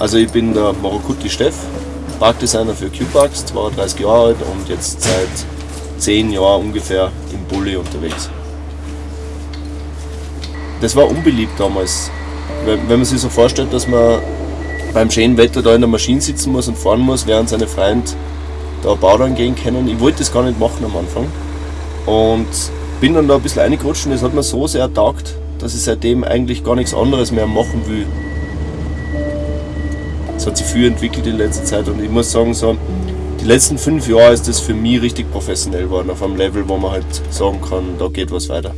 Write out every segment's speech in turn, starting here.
Also ich bin der Morokuti Steff, Parkdesigner für Q-Parks, 32 Jahre alt und jetzt seit 10 Jahren ungefähr im Bulli unterwegs. Das war unbeliebt damals. Wenn man sich so vorstellt, dass man beim schönen Wetter da in der Maschine sitzen muss und fahren muss, während seine Freunde da Baudern gehen können. Ich wollte das gar nicht machen am Anfang. Und bin dann da ein bisschen reingerutscht und das hat mir so sehr taugt, dass ich seitdem eigentlich gar nichts anderes mehr machen will. Es hat sich viel entwickelt in letzter Zeit und ich muss sagen, so, die letzten fünf Jahre ist das für mich richtig professionell geworden, auf einem Level, wo man halt sagen kann, da geht was weiter.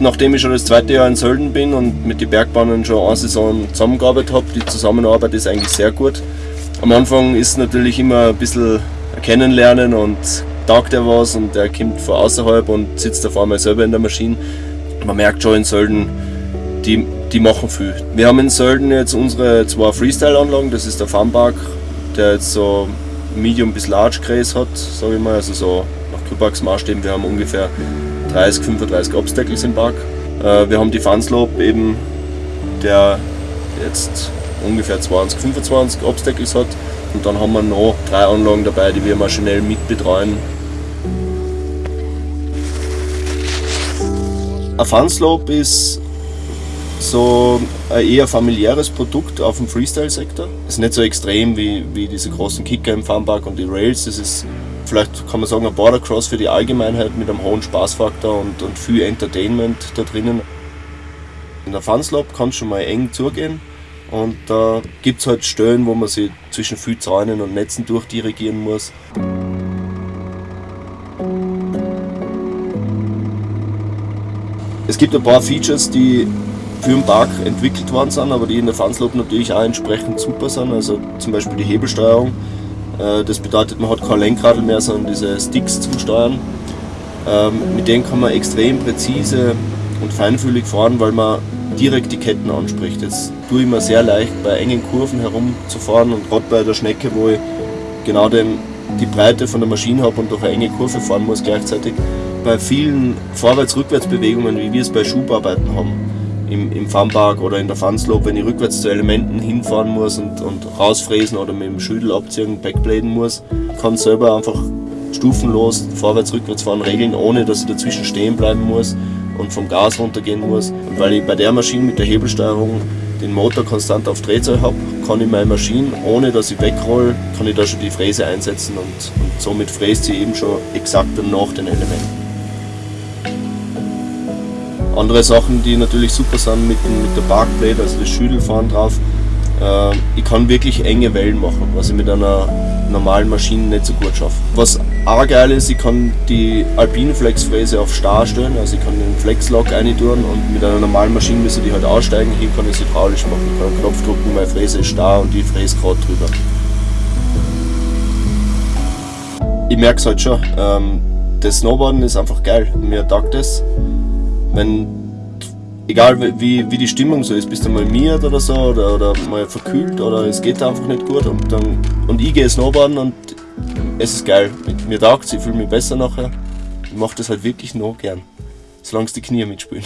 Nachdem ich schon das zweite Jahr in Sölden bin und mit den Bergbahnen schon eine Saison zusammengearbeitet habe, die Zusammenarbeit ist eigentlich sehr gut. Am Anfang ist natürlich immer ein bisschen kennenlernen und taugt er was und der kommt von außerhalb und sitzt auf einmal selber in der Maschine. Man merkt schon in Sölden, die die machen viel. Wir haben in Sölden jetzt unsere zwei Freestyle-Anlagen, das ist der Funpark, der jetzt so Medium bis Large Grace hat, sage ich mal, also so nach Kühlparks Maßstäben. Wir haben ungefähr 30, 35 Obstacles im Park. Äh, wir haben die Funslope eben, der jetzt ungefähr 20, 25 Obstacles hat. Und dann haben wir noch drei Anlagen dabei, die wir maschinell mitbetreuen. Ein Funslope ist so ein eher familiäres Produkt auf dem Freestyle-Sektor. Es ist nicht so extrem wie, wie diese großen Kicker im Funpark und die Rails. Das ist vielleicht, kann man sagen, ein Bordercross für die Allgemeinheit mit einem hohen Spaßfaktor und, und viel Entertainment da drinnen. In der Funslop kann es schon mal eng zugehen und da gibt es halt Stellen, wo man sich zwischen viel Zäunen und Netzen durchdirigieren muss. Es gibt ein paar Features, die für den Park entwickelt worden sind, aber die in der Fanslope natürlich auch entsprechend super sind. Also zum Beispiel die Hebelsteuerung. Äh, das bedeutet, man hat kein Lenkradl mehr, sondern diese Sticks zum Steuern. Ähm, mit denen kann man extrem präzise und feinfühlig fahren, weil man direkt die Ketten anspricht. Jetzt tue ich mir sehr leicht bei engen Kurven herumzufahren und gerade bei der Schnecke, wo ich genau den, die Breite von der Maschine habe und durch eine enge Kurve fahren muss gleichzeitig. Bei vielen Vorwärts-Rückwärts-Bewegungen, wie wir es bei Schubarbeiten haben, im, im Funpark oder in der Funslope, wenn ich rückwärts zu Elementen hinfahren muss und, und rausfräsen oder mit dem Schüttel abziehen, backbladen muss, kann selber einfach stufenlos vorwärts, rückwärts fahren, regeln, ohne dass ich dazwischen stehen bleiben muss und vom Gas runtergehen muss. Und weil ich bei der Maschine mit der Hebelsteuerung den Motor konstant auf Drehzahl habe, kann ich meine Maschine, ohne dass ich wegroll, kann ich da schon die Fräse einsetzen und, und somit fräst sie eben schon exakt nach den Elementen. Andere Sachen, die natürlich super sind mit, mit der Parkblade, also das Schüttelfahren drauf. Äh, ich kann wirklich enge Wellen machen, was ich mit einer normalen Maschine nicht so gut schaffe. Was auch geil ist, ich kann die Alpine Flexfräse auf Star stellen, also ich kann den Flexlock reintun und mit einer normalen Maschine müssen die halt aussteigen, hier kann ich es hydraulisch machen. Ich kann einen Knopf drücken, meine Fräse ist starr und die fräst gerade drüber. Ich merke es halt schon, ähm, das Snowboarden ist einfach geil, mir taugt das wenn, egal wie, wie die Stimmung so ist, bist du mal miert oder so oder, oder mal verkühlt oder es geht einfach nicht gut und, dann, und ich gehe Snowboarden und es ist geil. Mir taugt es, ich fühle mich besser nachher. Ich mache das halt wirklich noch gern, solange die Knie mitspielen.